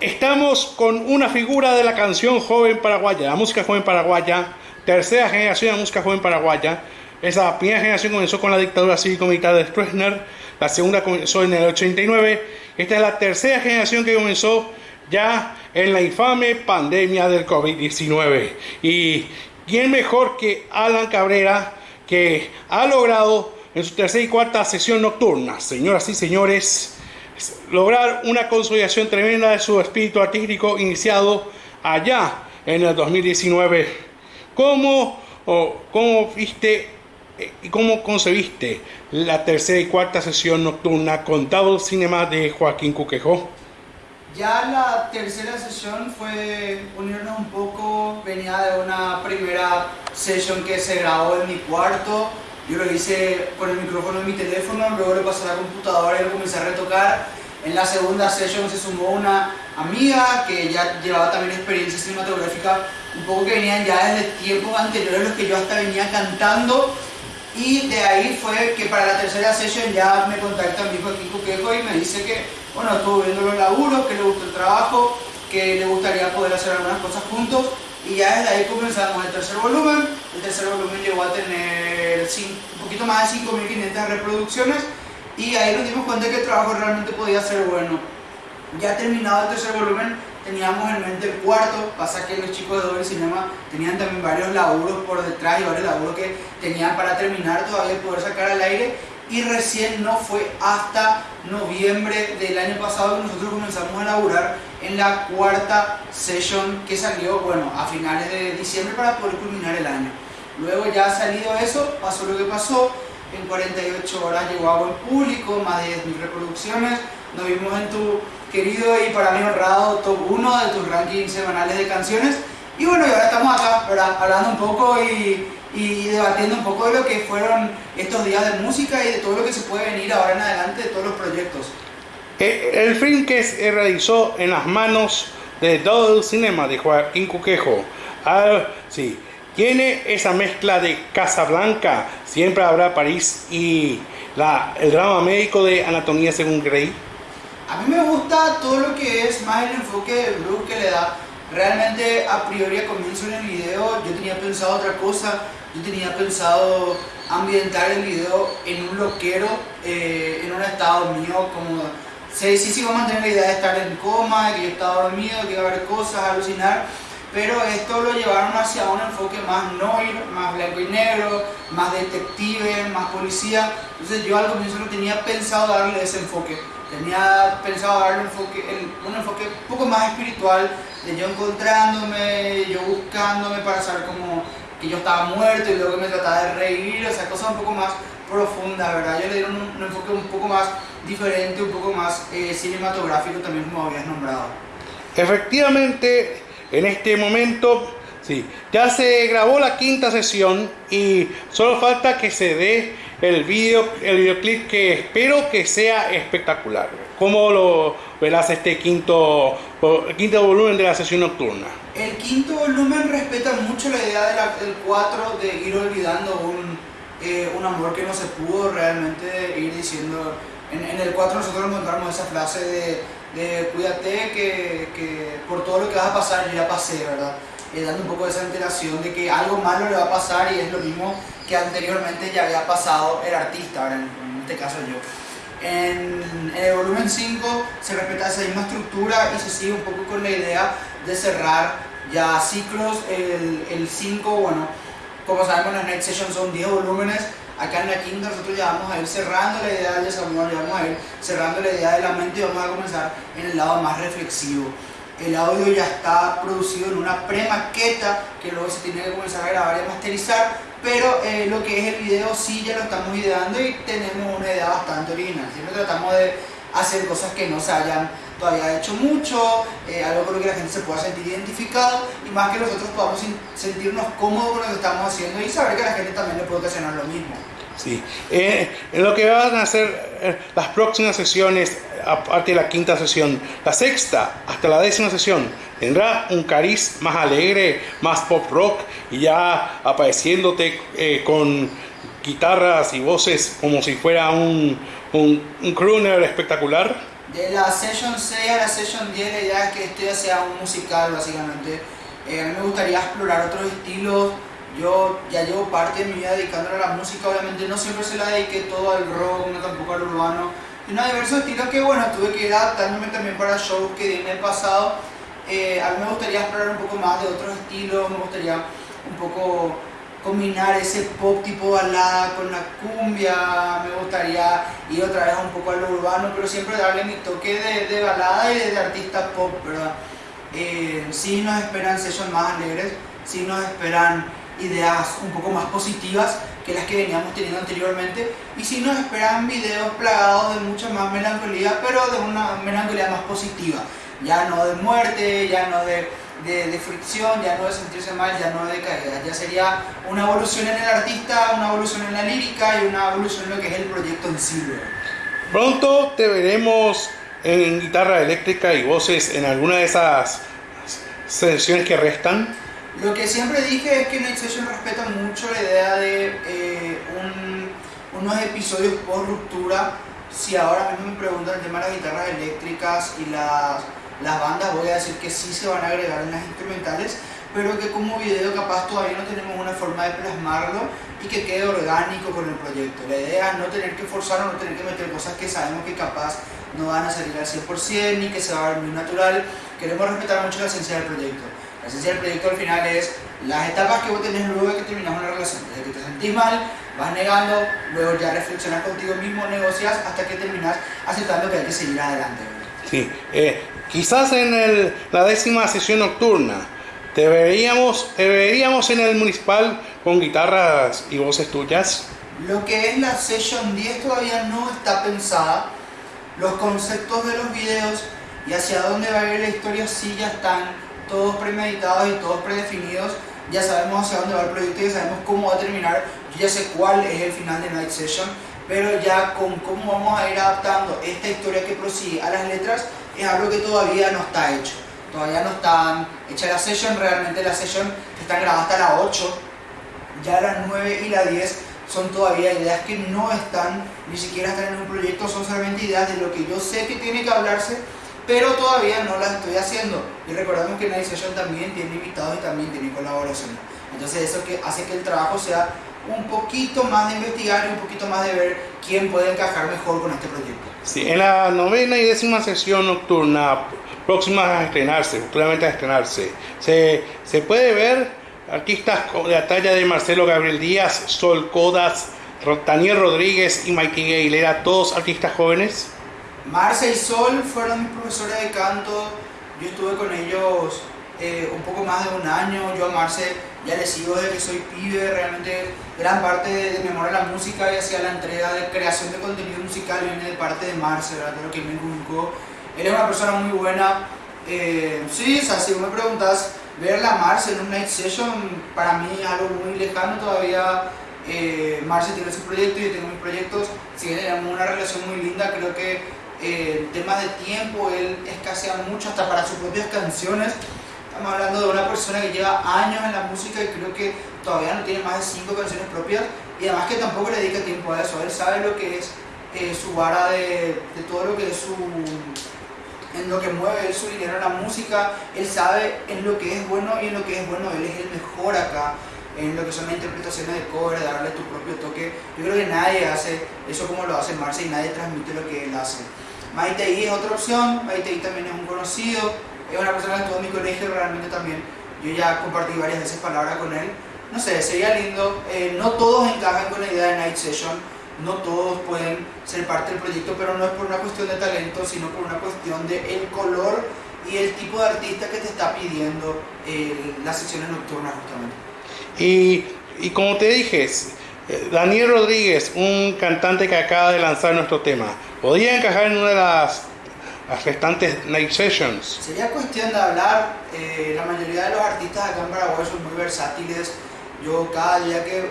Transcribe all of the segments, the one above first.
Estamos con una figura de la canción joven paraguaya, la música joven paraguaya, tercera generación de música joven paraguaya. Esa primera generación comenzó con la dictadura cívico-militar de Stroessner, la segunda comenzó en el 89. Esta es la tercera generación que comenzó ya en la infame pandemia del COVID-19. Y quién mejor que Alan Cabrera, que ha logrado en su tercera y cuarta sesión nocturna, señoras y señores, lograr una consolidación tremenda de su espíritu artístico iniciado allá en el 2019. ¿Cómo, cómo viste eh, y cómo concebiste la tercera y cuarta sesión nocturna con Double Cinema de Joaquín Cuquejo? Ya la tercera sesión fue unirnos un poco, venía de una primera sesión que se grabó en mi cuarto, yo lo hice con el micrófono de mi teléfono, luego le pasé a la computadora y lo comencé a retocar. En la segunda sesión se sumó una amiga que ya llevaba también experiencia cinematográfica, un poco que venían ya desde tiempos anteriores los que yo hasta venía cantando. Y de ahí fue que para la tercera sesión ya me contacta mi hijo Kiko Quejo y me dice que, bueno, estuvo viendo los laburos, que le gustó el trabajo, que le gustaría poder hacer algunas cosas juntos y ya desde ahí comenzamos el tercer volumen. El tercer volumen llegó a tener un poquito más de 5.500 reproducciones y ahí nos dimos cuenta que el trabajo realmente podía ser bueno. Ya terminado el tercer volumen, teníamos en mente el cuarto, pasa que los chicos de Doble Cinema tenían también varios laburos por detrás y varios laburos que tenían para terminar todavía poder sacar al aire y recién no fue hasta noviembre del año pasado que nosotros comenzamos a laburar en la cuarta session que salió, bueno, a finales de diciembre para poder culminar el año. Luego ya ha salido eso, pasó lo que pasó, en 48 horas llegó a buen público, más de 10.000 reproducciones, nos vimos en tu querido y para mí honrado top 1 de tus rankings semanales de canciones y bueno, y ahora estamos acá, hablando un poco y, y debatiendo un poco de lo que fueron estos días de música y de todo lo que se puede venir ahora en adelante de todos los proyectos. Eh, el film que se realizó en las manos de Double Cinema de Joaquín Cuquejo, ah, sí, tiene esa mezcla de Casablanca, Siempre habrá París y la, el drama médico de Anatomía según Grey. A mí me gusta todo lo que es más el enfoque de Bruce que le da. Realmente a priori a comienzo en el video yo tenía pensado otra cosa, yo tenía pensado ambientar el video en un loquero, eh, en un estado mío como Sí, sí sigo manteniendo la idea de estar en coma, de que yo estaba dormido, que iba a haber cosas, alucinar, pero esto lo llevaron hacia un enfoque más noir, más blanco y negro, más detective, más policía. Entonces yo al comienzo no tenía pensado darle ese enfoque. Tenía pensado darle un enfoque, un enfoque un poco más espiritual, de yo encontrándome, yo buscándome para saber cómo que yo estaba muerto y luego me trataba de reír, o sea, cosas un poco más profunda, ¿verdad? Yo le dieron un, enfoque un poco más diferente, un poco más eh, cinematográfico también como habías nombrado. Efectivamente, en este momento, sí, ya se grabó la quinta sesión y solo falta que se dé el video, el videoclip que espero que sea espectacular. ¿Cómo lo verás este quinto, quinto volumen de la sesión nocturna? El quinto volumen respeta mucho la idea del 4 de ir olvidando un eh, un amor que no se pudo realmente ir diciendo. En, el 4 nosotros encontramos esa frase de, cuídate que, que, por todo lo que vas a pasar yo ya pasé, ¿verdad? Eh, dando un poco de esa enteración de que algo malo le va a pasar y es lo mismo que anteriormente ya había pasado el artista, en, este caso yo. En, el volumen 5 se respeta esa misma estructura y se sigue un poco con la idea de cerrar ya ciclos. El 5, bueno, como sabemos, las Night Sessions son 10 volúmenes. Acá en la quinta nosotros ya vamos a ir cerrando la idea del desamor, ya vamos a ir cerrando la idea de la mente y vamos a comenzar en el lado más reflexivo. El audio ya está producido en una premaqueta que luego se tiene que comenzar a grabar y masterizar, pero eh, lo que es el video sí ya lo estamos ideando y tenemos una idea bastante original. Siempre tratamos de hacer cosas que no se hayan todavía hecho mucho, eh, algo con lo que la gente se pueda sentir identificado y más que nosotros podamos sentirnos cómodos con lo que estamos haciendo y saber que a la gente también le puede ocasionar lo mismo. Sí, eh, en lo que van a ser eh, las próximas sesiones, aparte de la quinta sesión, la sexta hasta la décima sesión, tendrá un cariz más alegre, más pop rock y ya apareciéndote con guitarras y voces como si fuera un, un, un crooner espectacular. De la Session 6 a la Session 10 la idea es que esto ya sea un musical básicamente. Eh, a mí me gustaría explorar otros estilos. Yo ya llevo parte de mi vida dedicándome a la música, obviamente no siempre se la dediqué todo al rock, no tampoco al urbano. Y no, diversos estilos que bueno, tuve que ir adaptándome también para shows que di en el pasado. Eh, a mí me gustaría explorar un poco más de otros estilos, me gustaría un poco combinar ese pop tipo balada con la cumbia, me gustaría ir otra vez un poco a lo urbano, pero siempre darle mi toque de, de balada y de, artista pop, ¿verdad? Eh, nos esperan sessions más alegres, sí nos esperan ideas un poco más positivas que las que veníamos teniendo anteriormente y sí nos esperan videos plagados de mucha más melancolía, pero de una melancolía más positiva, ya no de muerte, ya no de de, fricción, ya no de sentirse mal, ya no de caída, ya sería una evolución en el artista, una evolución en la lírica y una evolución en lo que es el proyecto en sí. Pronto te veremos en guitarra eléctrica y voces en alguna de esas sesiones que restan. Lo que siempre dije es que Night Session respeta mucho la idea de eh, unos episodios post ruptura. Si ahora mismo me preguntan el tema de las guitarras eléctricas y las las bandas voy a decir que sí se van a agregar en las instrumentales, pero que como video capaz todavía no tenemos una forma de plasmarlo y que quede orgánico con el proyecto. La idea es no tener que forzar o no tener que meter cosas que sabemos que capaz no van a salir al 100% ni que se va a ver muy natural. Queremos respetar mucho la esencia del proyecto. La esencia del proyecto al final es las etapas que vos tenés luego de que terminas una relación. Desde que te sentís mal, vas negando, luego ya reflexionas contigo mismo, negocias hasta que terminas aceptando que hay que seguir adelante. Sí, eh, Quizás en la décima sesión nocturna te veríamos, te veríamos en el municipal con guitarras y voces tuyas. Lo que es la sesión 10 todavía no está pensada. Los conceptos de los videos y hacia dónde va a ir la historia sí ya están todos premeditados y todos predefinidos. Ya sabemos hacia dónde va el proyecto, ya sabemos cómo va a terminar. Yo ya sé cuál es el final de Night Session, pero ya con cómo vamos a ir adaptando esta historia que prosigue a las letras es algo que todavía no está hecho. Todavía no están hechas la session, realmente la session está grabada hasta la 8, ya las 9 y la 10 son todavía ideas que no están, ni siquiera están en un proyecto, son solamente ideas de lo que yo sé que tiene que hablarse, pero todavía no las estoy haciendo. Y recordemos que Night Session también tiene invitados y también tiene colaboración. Entonces eso que hace que el trabajo sea un poquito más de investigar y un poquito más de ver quién puede encajar mejor con este proyecto. Sí, en la novena y décima sesión nocturna próxima a estrenarse, futuramente a estrenarse, se, se puede ver artistas de la talla de Marcelo Gabriel Díaz, Sol Codas, Daniel Rodríguez y Mikey Aguilera, todos artistas jóvenes. Marce y Sol fueron mis profesores de canto, yo estuve con ellos eh, un poco más de un año, yo a Marce ya le sigo desde que soy pibe, realmente gran parte de, mi amor a la música y hacia la entrega de creación de contenido musical viene de parte de Marce, de lo que me inculcó. Él es una persona muy buena, eh, sí, o sea, si me preguntas, ver a Marce en un night session para mí algo muy lejano todavía. Eh, Marce tiene su proyecto y yo tengo mis proyectos, si tenemos una relación muy linda, creo que eh, temas de tiempo, él escasea mucho hasta para sus propias canciones. Estamos hablando de una persona que lleva años en la música y creo que todavía no tiene más de cinco canciones propias y además que tampoco le dedica tiempo a eso. Él sabe lo que es eh, su vara de, de, todo lo que es su en lo que mueve su dinero en la música, él sabe en lo que es bueno y en lo que es bueno, él es el mejor acá, en lo que son las interpretaciones de cover, darle tu propio toque. Yo creo que nadie hace eso como lo hace Marce y nadie transmite lo que él hace. Maite es otra opción, Maite también es un conocido, es una persona que estuvo en mi colegio realmente también. Yo ya compartí varias veces palabras con él. No sé, sería lindo. Eh, no todos encajan con la idea de Night Session, no todos pueden ser parte del proyecto, pero no es por una cuestión de talento, sino por una cuestión de el color y el tipo de artista que te está pidiendo eh, las sesiones nocturnas justamente. Y, y como te dije, eh, Daniel Rodríguez, un cantante que acaba de lanzar nuestro tema, ¿podría encajar en una de las las restantes night sessions? Sería cuestión de hablar, eh, la mayoría de los artistas acá en Paraguay son muy versátiles, yo cada día que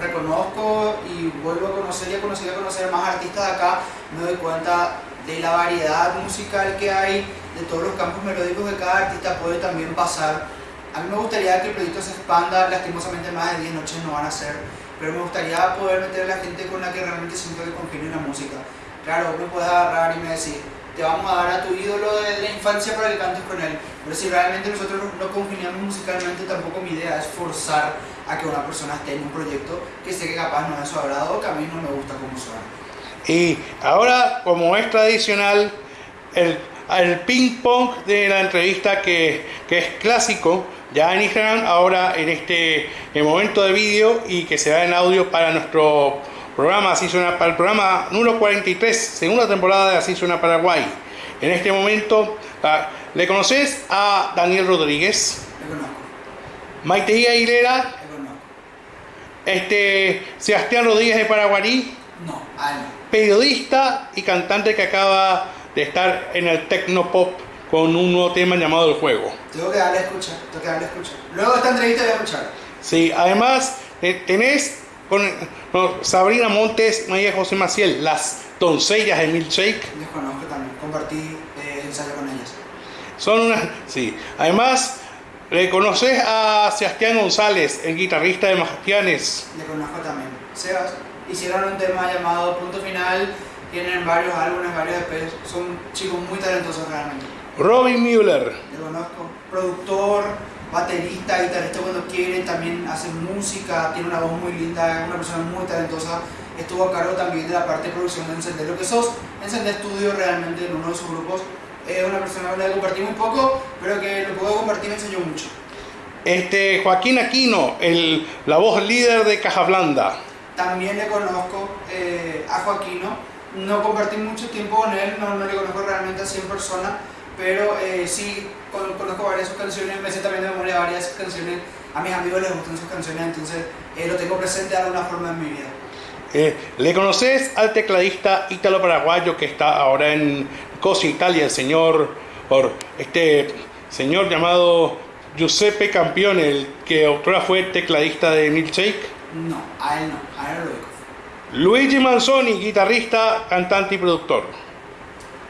reconozco y vuelvo a conocer y a conocer a conocer más artistas de acá, me doy cuenta de la variedad musical que hay, de todos los campos melódicos que cada artista puede también pasar. A mí me gustaría que el proyecto se expanda, lastimosamente más de 10 noches no van a ser, pero me gustaría poder meter a la gente con la que realmente siento que congenio en la música. Claro, me puedes agarrar y me decir, te vamos a dar a tu ídolo de la infancia para que cantes con él. Pero si realmente nosotros no congeniamos musicalmente, tampoco mi idea es forzar a que una persona esté en un proyecto que sé que capaz no es su agrado o que a mí no me gusta como suena. Y ahora, como es tradicional, el, el ping pong de la entrevista que, es clásico, ya en Instagram, ahora en este en momento de vídeo y que se da en audio para nuestro programa Así suena para el programa número 43, segunda temporada de Así suena Paraguay. En este momento, ah, ¿le conoces a Daniel Rodríguez? Le conozco, Maite Aguilera, le conozco. este, Sebastián Rodríguez de Paraguarí, no. periodista y cantante que acaba de estar en el Tecnopop con un nuevo tema llamado El Juego. Tengo que darle a escuchar, tengo que darle a escuchar. Luego de esta entrevista voy a escuchar. Sí, además eh, tenés con, Sabrina Montes, María José Maciel, las doncellas de Milkshake. Les conozco también, compartí eh, ensayo con ellas. Son unas. Sí. Además, le conoces a Sebastián González, el guitarrista de Majastianes. Le conozco también. Sebas, hicieron un tema llamado Punto Final, tienen varios álbumes, varios EPs, son chicos muy talentosos realmente. Robin Müller. Le conozco, productor, baterista, guitarrista cuando quiere, también hace música, tiene una voz muy linda, es una persona muy talentosa. Estuvo a cargo también de la parte de producción de Encender lo que sos. Encender Estudio realmente en uno de sus grupos. Es una persona con la que compartí muy poco, pero que lo puedo compartir me enseñó mucho. Este, Joaquín Aquino, el, la voz líder de Caja Blanda. También le conozco eh, a Joaquino. No compartí mucho tiempo con él, no, no le conozco realmente a 100 personas, pero eh, sí con- conozco varias sus canciones, me sé también de memoria varias canciones. A mis amigos les gustan sus canciones, entonces eh, lo tengo presente de alguna forma en mi vida. Eh, le conoces al tecladista ítalo-paraguayo que está ahora en Cosa Italia, el señor, por este señor llamado Giuseppe Campione, el que otrora fue tecladista de Milkshake. No, a él no, a él no lo ubico. Luigi Manzoni, guitarrista, cantante y productor.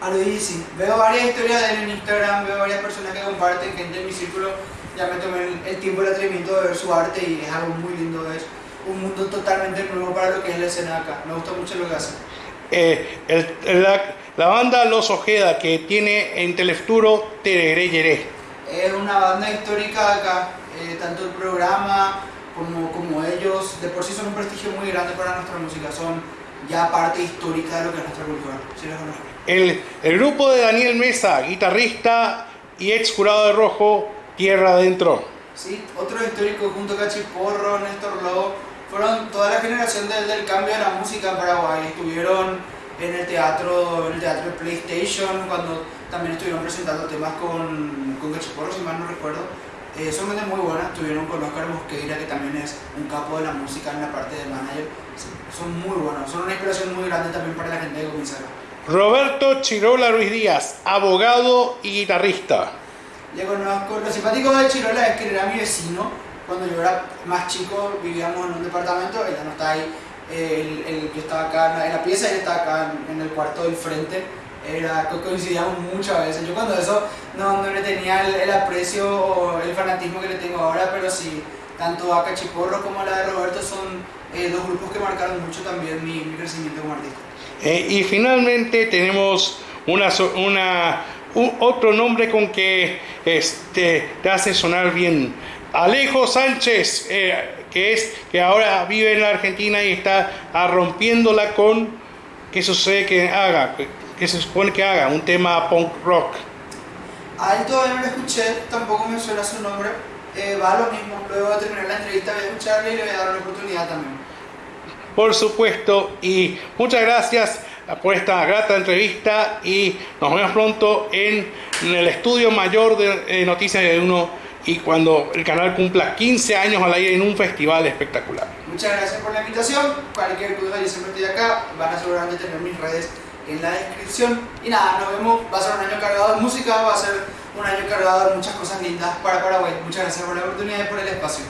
A Luigi sí, veo varias historias de él en Instagram, veo varias personas que comparten, gente en mi círculo, ya me tomé el, tiempo y el atrevimiento de ver su arte y es algo muy lindo, es un mundo totalmente nuevo para lo que es la escena acá, me gusta mucho lo que hace. Eh, el- la, la banda Los Ojeda, que tiene en Telefuturo Tereré Yeré. Es una banda histórica acá, eh, tanto el programa como, como ellos, de por sí son un prestigio muy grande para nuestra música, son ya parte histórica de lo que es nuestra cultura. ¿sí los conozco? El, el grupo de Daniel Mesa, guitarrista y ex jurado de Rojo, Tierra Adentro. Sí, otros históricos junto a Cachiporro, Néstor Lobo, fueron toda la generación del, del cambio de la música en Paraguay. Estuvieron en el teatro, en el teatro de PlayStation, cuando también estuvieron presentando temas con, con Cachiporro, si mal no recuerdo. Eh, son gente muy buenas, estuvieron con Oscar Mosqueira, que también es un capo de la música en la parte de manager. Son muy buenos, son una inspiración muy grande también para la gente comienza acá. Roberto Chirola Ruiz Díaz, abogado y guitarrista. Le conozco, lo simpático de Chirola es que era mi vecino. Cuando yo era más chico vivíamos en un departamento, ella no está ahí, el, el que estaba acá en la, pieza, él está acá en, el cuarto del frente. Era, co- coincidíamos muchas veces. Yo cuando eso no, no le tenía el, el aprecio o el fanatismo que le tengo ahora, pero sí, tanto a Cachiporro como a la de Roberto son eh, dos grupos que marcaron mucho también mi, mi crecimiento como artista. Eh, y finalmente tenemos una, otro nombre con que este, te hace sonar bien. Alejo Sánchez, eh, que, es, que ahora vive en la Argentina y está ah, rompiéndola con, ¿qué sucede que haga? Que se supone que haga un tema punk rock. A él todavía no lo escuché, tampoco me suena su nombre. Eh, va lo mismo, luego de terminar la entrevista voy a escucharle y le voy a dar una oportunidad también. Por supuesto, y muchas gracias por esta grata entrevista y nos vemos pronto en, el estudio mayor de eh, Noticias de Uno y cuando el canal cumpla 15 años al aire en un festival espectacular. Muchas gracias por la invitación. Cualquier duda, yo siempre estoy acá. Van a seguramente tener mis redes en la descripción. Y nada, nos vemos. Va a ser un año cargado de música, va a ser un año cargado de muchas cosas lindas para Paraguay. Muchas gracias por la oportunidad y por el espacio.